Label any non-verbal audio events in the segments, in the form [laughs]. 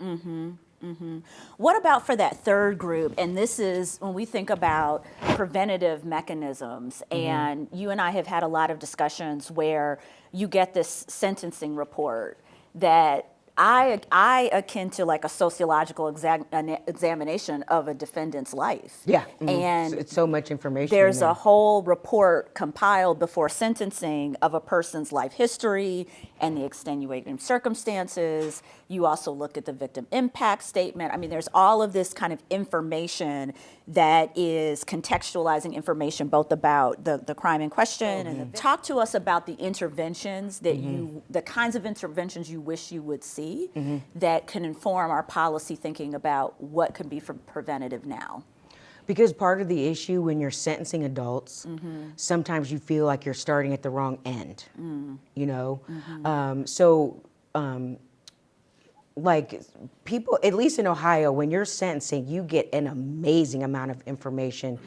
Mm-hmm. Mm-hmm. What about for that third group? And this is when we think about preventative mechanisms, mm-hmm. and you and I have had a lot of discussions where you get this sentencing report that I, I akin to like a sociological examination of a defendant's life. Yeah, mm -hmm. and it's so much information. There's a whole report compiled before sentencing of a person's life history and the extenuating circumstances. You also look at the victim impact statement. I mean, there's all of this kind of information that is contextualizing information both about the, the crime in question and the, mm-hmm. talk to us about the interventions that mm -hmm. you, the kinds of interventions you wish you would see mm -hmm. that can inform our policy thinking about what can be for preventative now. Because part of the issue when you're sentencing adults, mm -hmm. sometimes you feel like you're starting at the wrong end, mm. you know? Mm -hmm. um, so, um, like people, at least in Ohio, when you're sentencing, you get an amazing amount of information.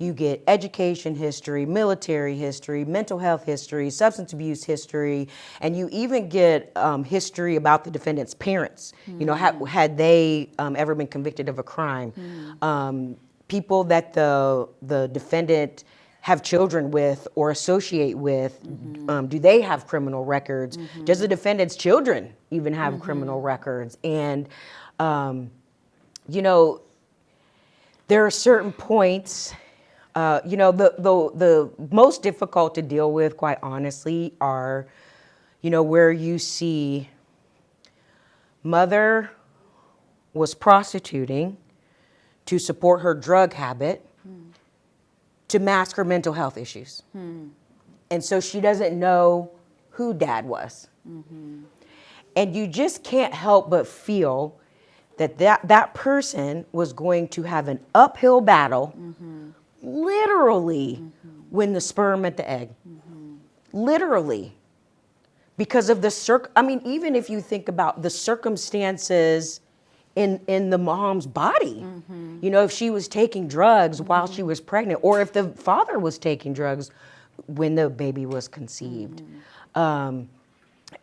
You get education history, military history, mental health history, substance abuse history, and you even get um, history about the defendant's parents. Mm. You know, had, had they um, ever been convicted of a crime? Mm people that the, the defendant have children with or associate with, mm -hmm. um, do they have criminal records? Mm -hmm. Does the defendant's children even have mm -hmm. criminal records? And, um, you know, there are certain points, uh, you know, the, the, the most difficult to deal with, quite honestly, are, you know, where you see mother was prostituting, to support her drug habit hmm. to mask her mental health issues. Hmm. And so she doesn't know who dad was. Mm-hmm. And you just can't help but feel that, that that person was going to have an uphill battle, mm-hmm. Literally, mm-hmm. when the sperm met the egg. Mm-hmm. Literally. Because of the circ, I mean, even if you think about the circumstances in, in the mom's body. Mm -hmm. You know, if she was taking drugs mm -hmm. while she was pregnant, or if the father was taking drugs when the baby was conceived. Mm -hmm. um,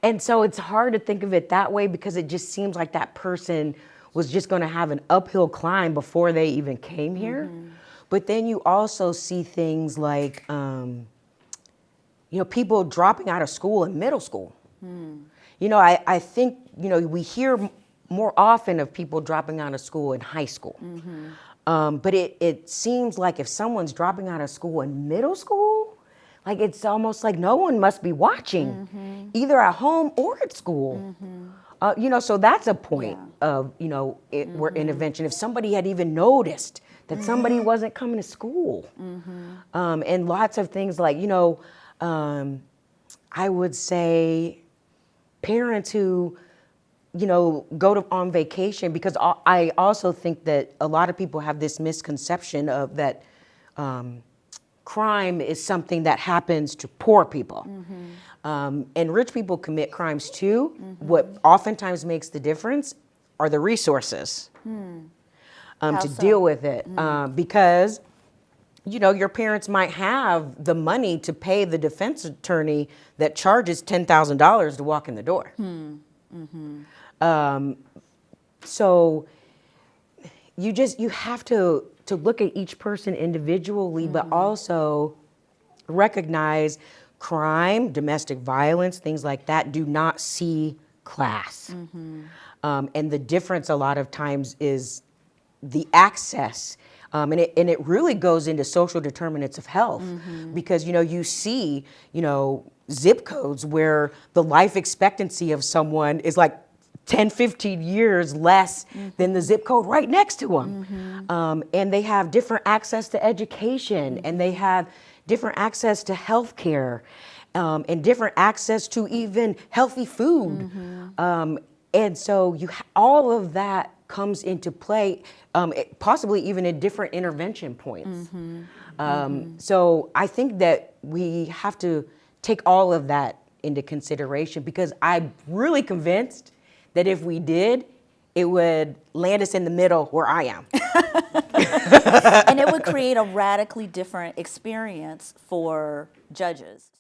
and so it's hard to think of it that way because it just seems like that person was just going to have an uphill climb before they even came here. But then you also see things like, um, you know, people dropping out of school in middle school. Hmm. You know, I, I think, you know, we hear more often of people dropping out of school in high school. Mm -hmm. um, but it, it seems like if someone's dropping out of school in middle school, like it's almost like no one must be watching, mm -hmm. either at home or at school. Mm -hmm. uh, you know, so that's a point yeah. of, you know, it, where mm-hmm. intervention. If somebody had even noticed that somebody mm-hmm. wasn't coming to school. Mm-hmm. Um, and lots of things like, you know, um, I would say parents who you know, go to on vacation because I also think that a lot of people have this misconception of that um, crime is something that happens to poor people. Mm -hmm. um, and rich people commit crimes too. Mm -hmm. What oftentimes makes the difference are the resources hmm. Um, to so? deal with it. Mm. Uh, because, you know, your parents might have the money to pay the defense attorney that charges $10,000 to walk in the door. -hmm. Um, so you just, you have to, to look at each person individually, mm -hmm. but mm-hmm. also recognize crime, domestic violence, things like that do not see class. Mm -hmm. um, and the difference a lot of times is the access um, and, it, and it really goes into social determinants of health mm -hmm. because, you know, you see, you know, zip codes where the life expectancy of someone is like 10, 15 years less mm -hmm. than the zip code right next to them. Mm -hmm. um, and they have different access to education and they have different access to health care um, and different access to even healthy food. Mm-hmm. Um, and so you all of that comes into play, um, possibly even at different intervention points. Mm-hmm. Um, mm-hmm. So I think that we have to take all of that into consideration because I'm really convinced that if we did, it would land us in the middle where I am. [laughs] and it would create a radically different experience for judges.